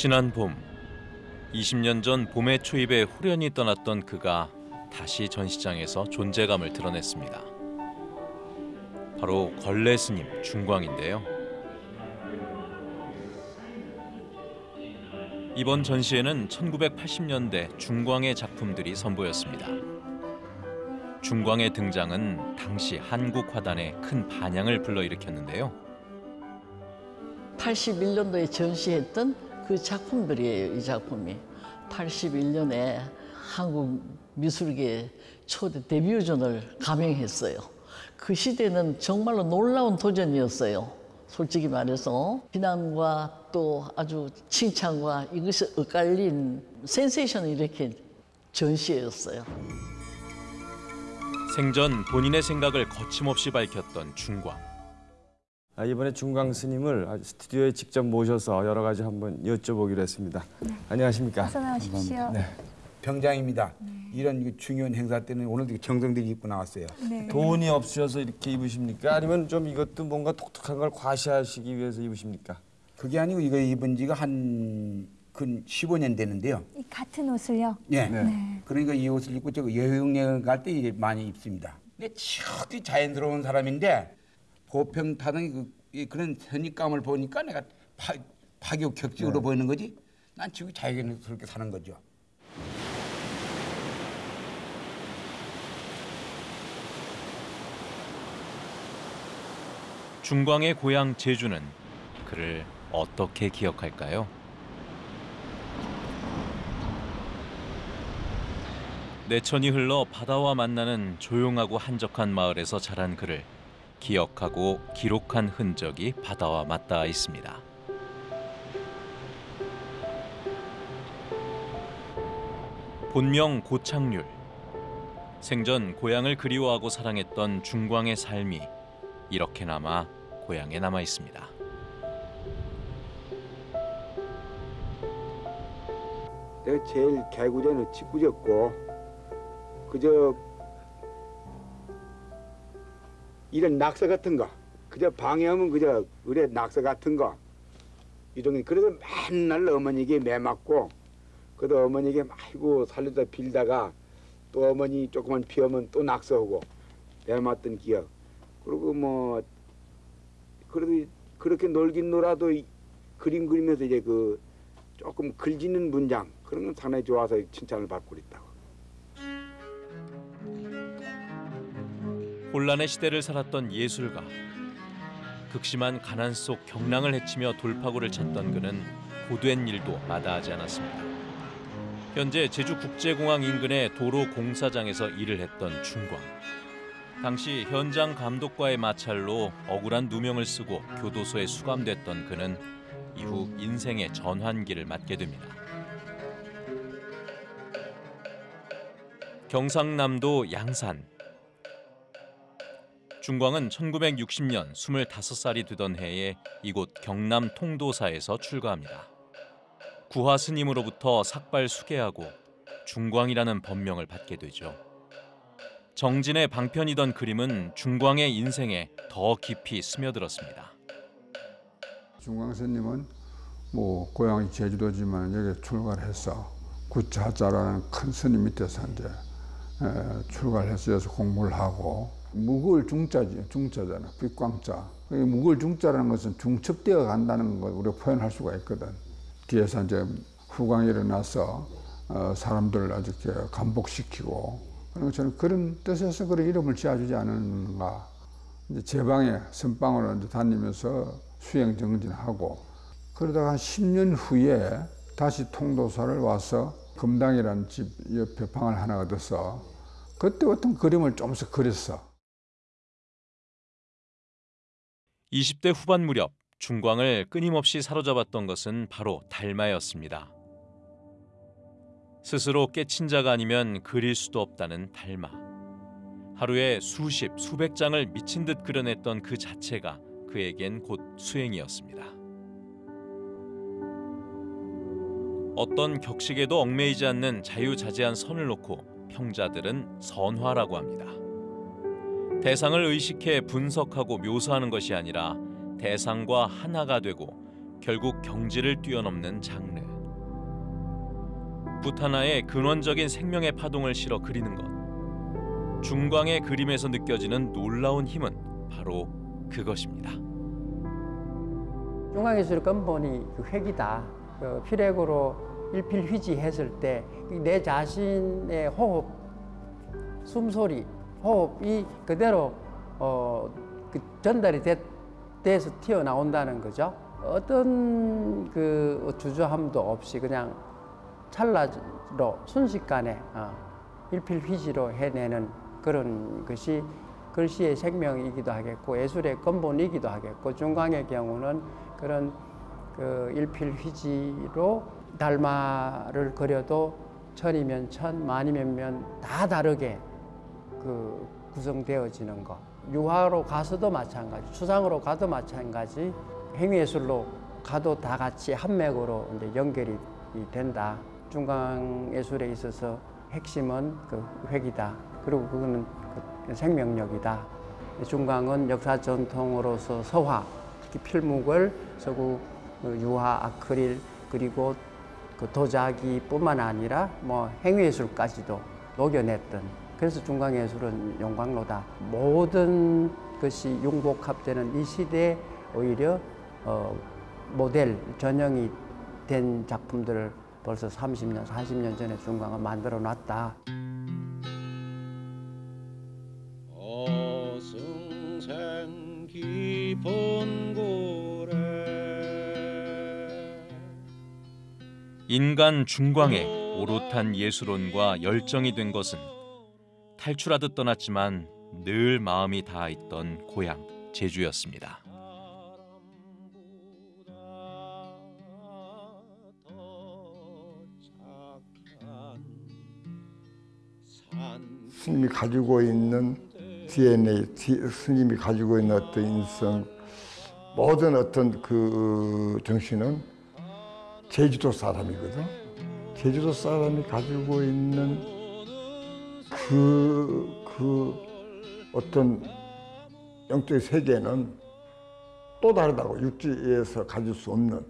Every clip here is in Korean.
지난 봄 20년 전 봄의 초입에 후련히 떠났던 그가 다시 전시장에서 존재감을 드러냈습니다. 바로 걸레 스님 중광인데요. 이번 전시회는 1980년대 중광의 작품들이 선보였습니다. 중광의 등장은 당시 한국 화단에 큰 반향을 불러일으켰는데요. 81년도에 전시했던 그 작품들이에요, 이 작품이. 81년에 한국 미술계 초대 데뷔전을 감행했어요. 그 시대는 정말로 놀라운 도전이었어요. 솔직히 말해서 비난과 또 아주 칭찬과 이것이 엇갈린 센세이션을 일으킨 전시회였어요. 생전 본인의 생각을 거침없이 밝혔던 중광. 아, 이번에 중광 스님을 스튜디오에 직접 모셔서 여러 가지 한번 여쭤보기로 했습니다. 안녕하십니까? 어서 나오십시오. 네. 병장입니다. 이런 그 중요한 행사 때는 오늘도 정성들이 입고 나왔어요. 네. 돈이 없으셔서 이렇게 입으십니까? 아니면 좀 이것도 뭔가 독특한 걸 과시하시기 위해서 입으십니까? 그게 아니고 이거 입은 지가 한 근 15년 되는데요. 이 같은 옷을요. 예. 네. 그러니까 이 옷을 입고 저 여행여행 갈 때 많이 입습니다. 근데 치열히 자연스러운 사람인데 보평 타는 그, 이 그 런 선입감을 보니까 내가 파, 파격 격식으로 보이는 거지. 난 지금 자연스럽게 사는 거죠. 중광의 고향 제주는 그를 어떻게 기억할까요? 내천이 흘러 바다와 만나는 조용하고 한적한 마을에서 자란 그를 기억하고 기록한 흔적이 바다와 맞닿아 있습니다. 본명 고창률. 생전 고향을 그리워하고 사랑했던 중광의 삶이 이렇게나마 고향에 남아 있습니다. 내가 제일 개구제는 짓궂었고 그저 이런 낙서 같은 거 그저 방해하면 그저 의뢰 낙서 같은 거 이런 게 그래서 맨날 어머니에게 매 맞고 그래도 어머니에게 아이고 살려다 빌다가 또 어머니 조금만 피하면 또 낙서하고 매 맞던 기억 그리고 뭐 그래도 그렇게 놀긴 놀아도 이- 그림 그리면서 이제 그 조금 글짓는 문장 그런 건 상당히 좋아서 칭찬을 받고 있다고. 혼란의 시대를 살았던 예술가. 극심한 가난 속 경랑을 헤치며 돌파구를 찾던 그는 고된 일도 마다하지 않았습니다. 현재 제주국제공항 인근의 도로 공사장에서 일을 했던 중광. 당시 현장 감독과의 마찰로 억울한 누명을 쓰고 교도소에 수감됐던 그는 이후 인생의 전환기를 맞게 됩니다. 경상남도 양산. 중광은 1960년 25살이 되던 해에 이곳 경남 통도사에서 출가합니다. 구화 스님으로부터 삭발 수계하고 중광이라는 법명을 받게 되죠. 정진의 방편이던 그림은 중광의 인생에 더 깊이 스며들었습니다. 중광 스님은 뭐 고향이 제주도지만 여기 출가를 해서 구차자라는 큰 스님 밑에서 이제 에, 출가를 해서 여기서 공부를 하고 묵을 중자지 중자잖아. 빛광자. 이 묵을 중자라는 것은 중첩되어 간다는 걸 우리가 표현할 수가 있거든. 뒤에서 이제 후광이 일어나서 어, 사람들을 아주 감복시키고 그런 저는 그런 뜻에서 그런 이름을 지어주지 않았는가. 이제 제 방에 선방으로 이제 다니면서 수행 정진하고 그러다가 한 10년 후에 다시 통도사를 와서 금당이라는 집 옆에 방을 하나 얻어서 그때 어떤 그림을 조금씩 그렸어. 20대 후반 무렵 중광을 끊임없이 사로잡았던 것은 바로 달마였습니다. 스스로 깨친 자가 아니면 그릴 수도 없다는 달마. 하루에 수십, 수백 장을 미친 듯 그려냈던 그 자체가 그에겐 곧 수행이었습니다. 어떤 격식에도 얽매이지 않는 자유자재한 선을 놓고 평자들은 선화라고 합니다. 대상을 의식해 분석하고 묘사하는 것이 아니라 대상과 하나가 되고 결국 경지를 뛰어넘는 장르. 붓 하나에 근원적인 생명의 파동을 실어 그리는 것. 중광의 그림에서 느껴지는 놀라운 힘은 바로 그것입니다. 중앙예술 근본이 그 획이다. 그 필액으로 일필휘지했을 때 내 자신의 호흡, 숨소리, 호흡이 그대로 어, 그 전달이 됐, 돼서 튀어나온다는 거죠. 어떤 그 주저함도 없이 그냥 찰나로 순식간에 어, 일필휘지로 해내는 그런 것이 글씨의 생명이기도 하겠고 예술의 근본이기도 하겠고 중광의 경우는 그런 그 일필휘지로 달마를 그려도 천이면 천, 만이면 면 다 다르게 그 구성되어지는 것. 유화로 가서도 마찬가지, 추상으로 가도 마찬가지, 행위예술로 가도 다 같이 한 맥으로 이제 연결이 된다. 중강 예술에 있어서 핵심은 그 획이다. 그리고 그거는 그 생명력이다. 중강은 역사 전통으로서 서화, 특히 필묵을 서구 그 유화, 아크릴 그리고 그 도자기뿐만 아니라 뭐 행위예술까지도 녹여냈던 그래서 중강예술은 용광로다. 모든 것이 융복합되는 이 시대에 오히려 어, 모델 전형이 된 작품들을 벌써 30년, 40년 전에 중광은 만들어 놨다. 어승생 깊은 고래 인간 중광에 오롯한 예술혼과 열정이 된 것은 탈출하듯 떠났지만 늘 마음이 닿아 있던 고향 제주였습니다. 스님이 가지고 있는 DNA, 스님이 가지고 있는 어떤 인성, 모든 어떤 그 정신은 제주도 사람이거든. 제주도 사람이 가지고 있는 그, 그 어떤 영적인 세계는 또 다르다고 육지에서 가질 수 없는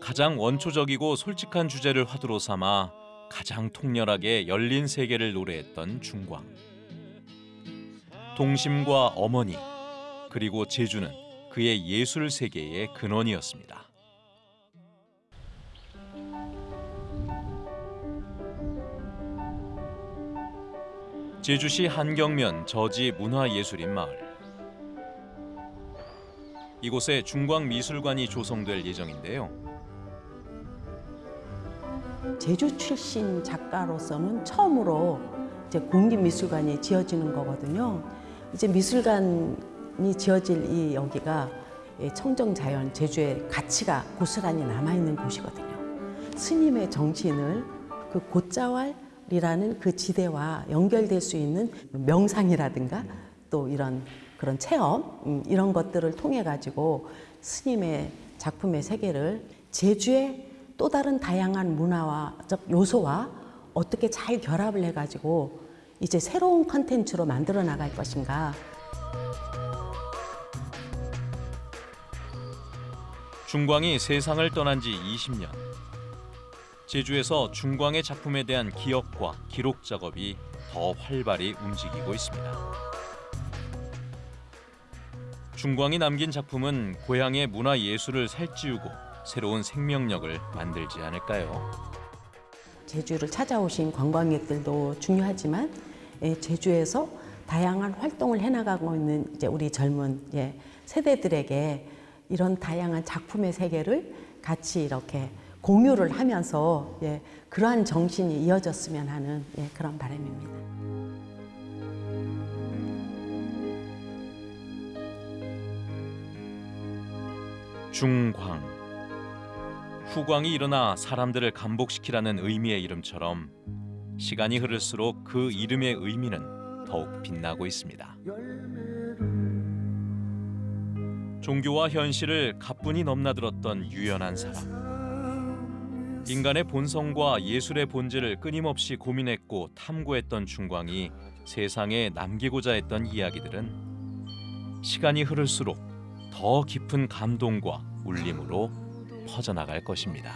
가장 원초적이고 솔직한 주제를 화두로 삼아 가장 통렬하게 열린 세계를 노래했던 중광. 동심과 어머니 그리고 제주는 그의 예술 세계의 근원이었습니다. 제주시 한경면 저지 문화예술인 마을. 이곳에 중광 미술관이 조성될 예정인데요. 제주 출신 작가로서는 처음으로 이제 공립미술관이 지어지는 거거든요. 이제 미술관이 지어질 이 여기가 이 청정자연 제주의 가치가 고스란히 남아있는 곳이거든요. 스님의 정신을 그 곶자왈 이라는 그 지대와 연결될 수 있는 명상이라든가 또 이런 그런 체험 음, 이런 것들을 통해 가지고 스님의 작품의 세계를 제주의 또 다른 다양한 문화와적 요소와 어떻게 잘 결합을 해 가지고 이제 새로운 컨텐츠로 만들어 나갈 것인가. 중광이 세상을 떠난 지 20년. 제주에서 중광의 작품에 대한 기억과 기록 작업이 더 활발히 움직이고 있습니다. 중광이 남긴 작품은 고향의 문화 예술을 살찌우고 새로운 생명력을 만들지 않을까요? 제주를 찾아오신 관광객들도 중요하지만 예, 제주에서 다양한 활동을 해나가고 있는 이제 우리 젊은 예, 세대들에게 이런 다양한 작품의 세계를 같이 이렇게 공유를 하면서 예, 그러한 정신이 이어졌으면 하는 예, 그런 바람입니다. 중광. 후광이 일어나 사람들을 감복시키라는 의미의 이름처럼 시간이 흐를수록 그 이름의 의미는 더욱 빛나고 있습니다. 종교와 현실을 가뿐히 넘나들었던 유연한 사람. 인간의 본성과 예술의 본질을 끊임없이 고민했고 탐구했던 중광이 세상에 남기고자 했던 이야기들은 시간이 흐를수록 더 깊은 감동과 울림으로 퍼져나갈 것입니다.